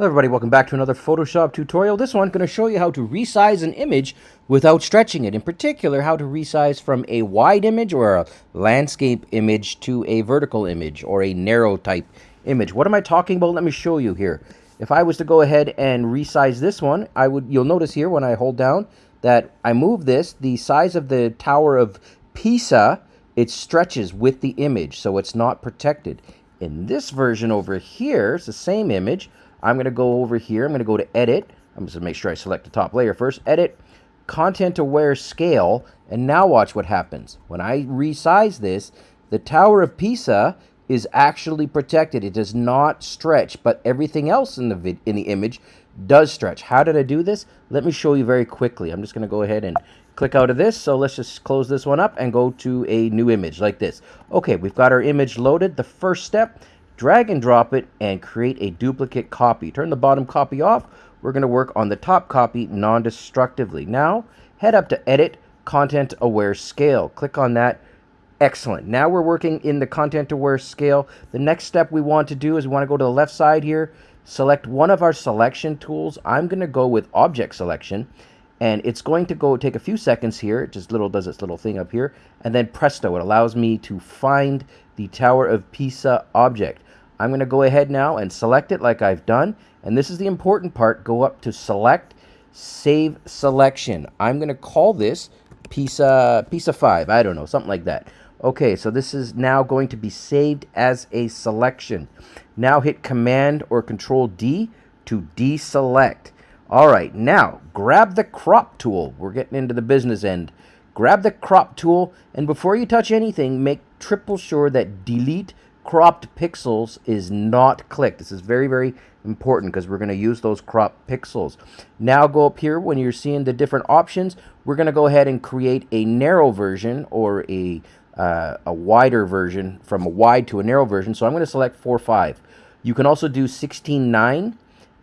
Hello everybody, welcome back to another Photoshop tutorial. This one going to show you how to resize an image without stretching it. In particular, how to resize from a wide image or a landscape image to a vertical image or a narrow type image. What am I talking about? Let me show you here. If I was to go ahead and resize this one, I would you'll notice here when I hold down that I move this, the size of the Tower of Pisa, it stretches with the image, so it's not protected. In this version over here, it's the same image, I'm going to go over here. I'm going to go to Edit. I'm just going to make sure I select the top layer first. Edit, Content Aware Scale, and now watch what happens. When I resize this, the Tower of Pisa is actually protected. It does not stretch, but everything else in the in the image does stretch. How did I do this? Let me show you very quickly. I'm just going to go ahead and click out of this. So let's just close this one up and go to a new image like this. Okay, we've got our image loaded. The first step drag and drop it and create a duplicate copy. Turn the bottom copy off. We're going to work on the top copy non-destructively. Now, head up to Edit, Content Aware Scale. Click on that. Excellent. Now we're working in the Content Aware Scale. The next step we want to do is we want to go to the left side here, select one of our selection tools. I'm going to go with Object Selection and it's going to go take a few seconds here it just little does its little thing up here and then presto it allows me to find the Tower of Pisa object I'm going to go ahead now and select it like I've done. And this is the important part. Go up to Select, Save Selection. I'm going to call this Pisa, Pisa 5. I don't know, something like that. Okay, so this is now going to be saved as a selection. Now hit Command or Control D to deselect. All right, now grab the crop tool. We're getting into the business end. Grab the crop tool, and before you touch anything, make triple sure that delete cropped pixels is not clicked. This is very, very important because we're going to use those crop pixels. Now go up here when you're seeing the different options. We're going to go ahead and create a narrow version or a, uh, a wider version from a wide to a narrow version. So I'm going to select 4.5. You can also do 16.9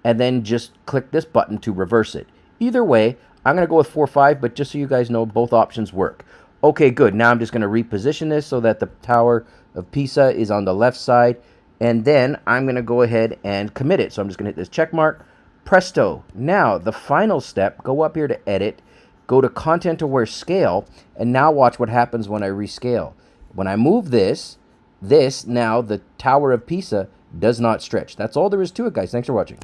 and then just click this button to reverse it. Either way, I'm going to go with 4.5, but just so you guys know, both options work. Okay, good. Now I'm just going to reposition this so that the tower of Pisa is on the left side. And then I'm going to go ahead and commit it. So I'm just going to hit this check mark. Presto. Now, the final step, go up here to Edit, go to Content Aware Scale, and now watch what happens when I rescale. When I move this, this, now the Tower of Pisa does not stretch. That's all there is to it, guys. Thanks for watching.